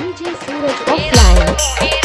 DJ Suraj offline.